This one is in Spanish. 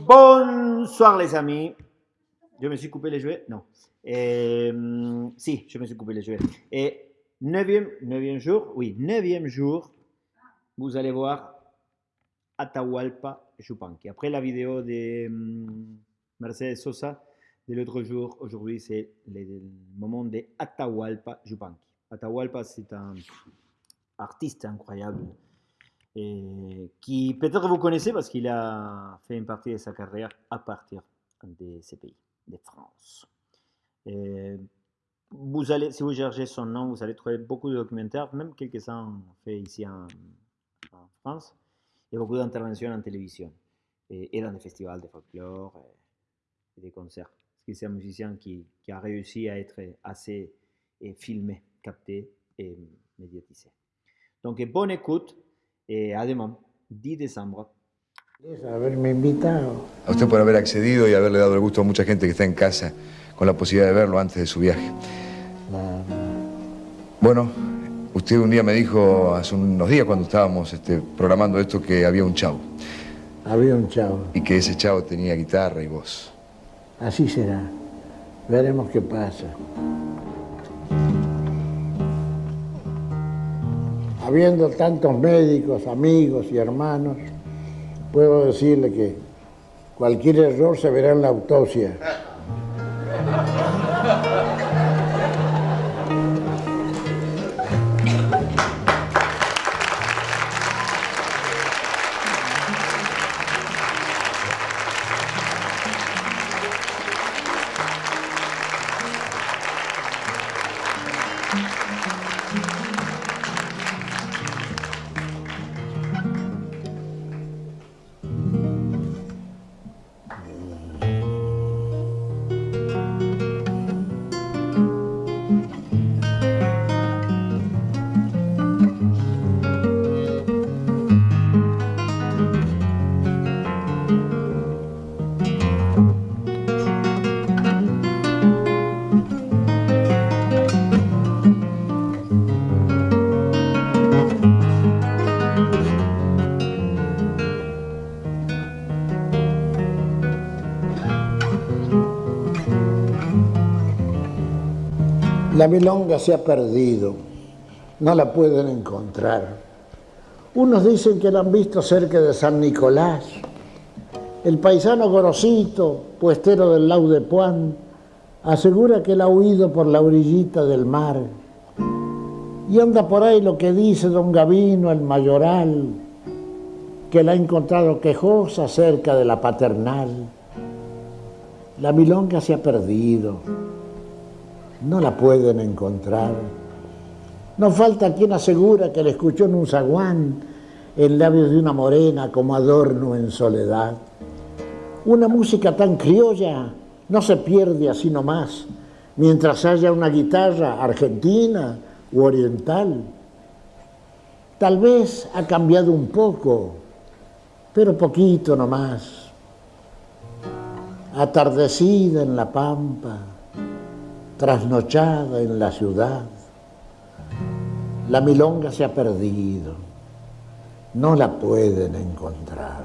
Bonsoir les amis. Je me suis coupé les jouets Non. Euh, si, je me suis coupé les jouets. Et neuvième, neuvième jour, oui, neuvième jour, vous allez voir Atahualpa Yupanqui. Après la vidéo de hum, Mercedes Sosa de l'autre jour, aujourd'hui c'est le moment de Atahualpa Yupanqui. Atahualpa c'est un artiste incroyable et qui peut-être vous connaissez parce qu'il a fait une partie de sa carrière à partir de ces pays, de France. Et vous allez, si vous cherchez son nom, vous allez trouver beaucoup de documentaires, même quelques-uns faits ici en, France, et beaucoup d'interventions en télévision, et, dans des festivals de folklore et, des concerts. Parce que c'est un musicien qui, a réussi à être assez filmé, capté et médiatisé. Donc bonne écoute à demain, 10 décembre. Haberme invitado. A usted por haber accedido y haberle dado el gusto a mucha gente que está en casa con la posibilidad de verlo antes de su viaje. Bueno, usted un día me dijo, hace unos días cuando estábamos este, programando esto, que había un chavo. Había un chavo. Y que ese chavo tenía guitarra y voz. Así será. Veremos qué pasa. Habiendo tantos médicos, amigos y hermanos, puedo decirle que cualquier error se verá en la autopsia. La milonga se ha perdido, no la pueden encontrar. Unos dicen que la han visto cerca de San Nicolás. El paisano Gorosito, puestero del Lau de Puan, asegura que la ha huido por la orillita del mar. Y anda por ahí lo que dice don Gavino, el mayoral, que la ha encontrado quejosa cerca de la paternal. La milonga se ha perdido no la pueden encontrar. No falta quien asegura que la escuchó en un zaguán, en labios de una morena como adorno en soledad. Una música tan criolla no se pierde así nomás, mientras haya una guitarra argentina u oriental. Tal vez ha cambiado un poco, pero poquito nomás. Atardecida en la pampa, trasnochada en la ciudad. La milonga se ha perdido, no la pueden encontrar.